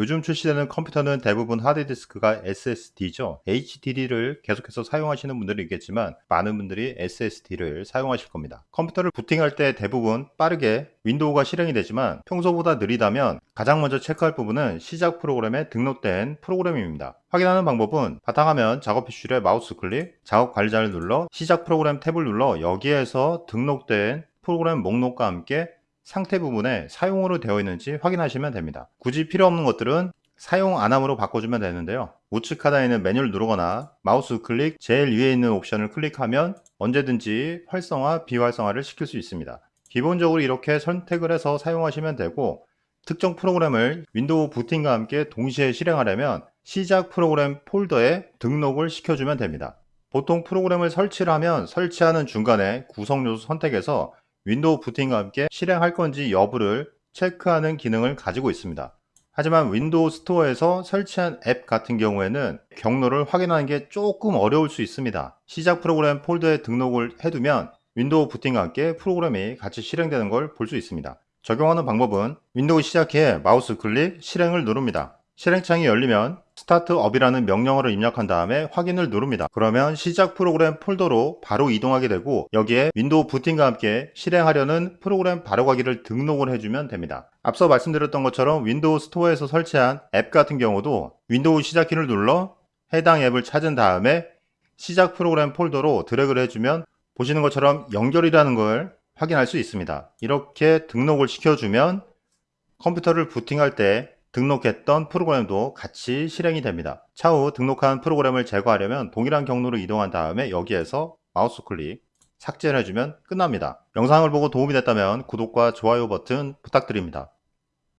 요즘 출시되는 컴퓨터는 대부분 하드디스크가 SSD죠. HDD를 계속해서 사용하시는 분들이 있겠지만 많은 분들이 SSD를 사용하실 겁니다. 컴퓨터를 부팅할 때 대부분 빠르게 윈도우가 실행이 되지만 평소보다 느리다면 가장 먼저 체크할 부분은 시작 프로그램에 등록된 프로그램입니다. 확인하는 방법은 바탕화면 작업 표시줄에 마우스 클릭, 작업 관리자를 눌러 시작 프로그램 탭을 눌러 여기에서 등록된 프로그램 목록과 함께 상태 부분에 사용으로 되어 있는지 확인하시면 됩니다. 굳이 필요 없는 것들은 사용 안함으로 바꿔주면 되는데요. 우측 하단에 있는 메뉴를 누르거나 마우스 클릭 제일 위에 있는 옵션을 클릭하면 언제든지 활성화, 비활성화를 시킬 수 있습니다. 기본적으로 이렇게 선택을 해서 사용하시면 되고 특정 프로그램을 윈도우 부팅과 함께 동시에 실행하려면 시작 프로그램 폴더에 등록을 시켜주면 됩니다. 보통 프로그램을 설치를 하면 설치하는 중간에 구성 요소 선택에서 윈도우 부팅과 함께 실행할 건지 여부를 체크하는 기능을 가지고 있습니다. 하지만 윈도우 스토어에서 설치한 앱 같은 경우에는 경로를 확인하는 게 조금 어려울 수 있습니다. 시작 프로그램 폴더에 등록을 해두면 윈도우 부팅과 함께 프로그램이 같이 실행되는 걸 볼 수 있습니다. 적용하는 방법은 윈도우 시작키에 마우스 클릭 실행을 누릅니다. 실행창이 열리면 startup이라는 명령어를 입력한 다음에 확인을 누릅니다. 그러면 시작 프로그램 폴더로 바로 이동하게 되고 여기에 윈도우 부팅과 함께 실행하려는 프로그램 바로가기를 등록을 해주면 됩니다. 앞서 말씀드렸던 것처럼 윈도우 스토어에서 설치한 앱 같은 경우도 윈도우 시작키를 눌러 해당 앱을 찾은 다음에 시작 프로그램 폴더로 드래그를 해주면 보시는 것처럼 연결이라는 걸 확인할 수 있습니다. 이렇게 등록을 시켜주면 컴퓨터를 부팅할 때 등록했던 프로그램도 같이 실행이 됩니다. 차후 등록한 프로그램을 제거하려면 동일한 경로로 이동한 다음에 여기에서 마우스 클릭 삭제를 해주면 끝납니다. 영상을 보고 도움이 됐다면 구독과 좋아요 버튼 부탁드립니다.